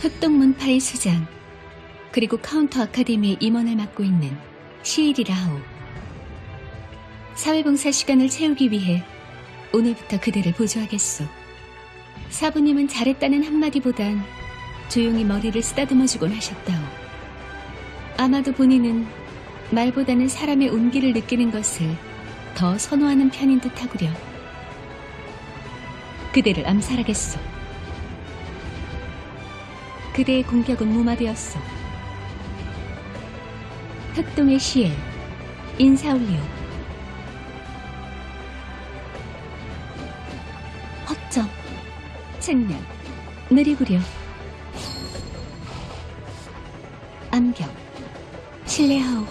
흑동문파의 수장, 그리고 카운터 아카데미의 임원을 맡고 있는 시일이 라오. 사회봉사 시간을 채우기 위해 오늘부터 그대를 보조하겠소. 사부님은 잘했다는 한마디보단 조용히 머리를 쓰다듬어주곤 하셨다오. 아마도 본인은 말보다는 사람의 온기를 느끼는 것을 더 선호하는 편인 듯 하구려. 그대를 암살하겠소. 그대의 공격은 무마되었소. 흑동의 시엘, 인사올리오. 허점, 측면, 느리구려. 암경, 신뢰하오.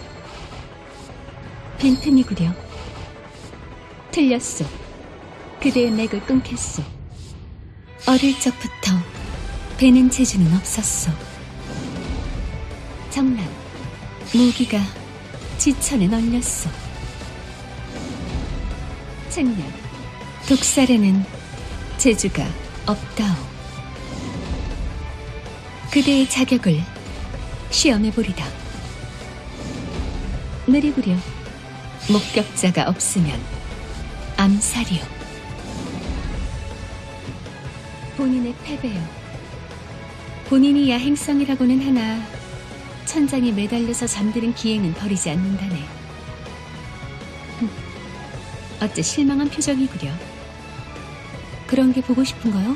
빈틈이구려. 틀렸소. 그대의 맥을 끊겠소. 어릴 적부터 배는 재주는 없었소. 정남, 무기가 지천에 널렸소. 측면, 독살에는 재주가 없다오. 그대의 자격을 시험해보리다. 느리구려. 목격자가 없으면 암살이요. 본인의 패배요. 본인이 야행성이라고는 하나 천장에 매달려서 잠드는 기행은 버리지 않는다네. 흠, 어째 실망한 표정이구려. 그런 게 보고 싶은가요?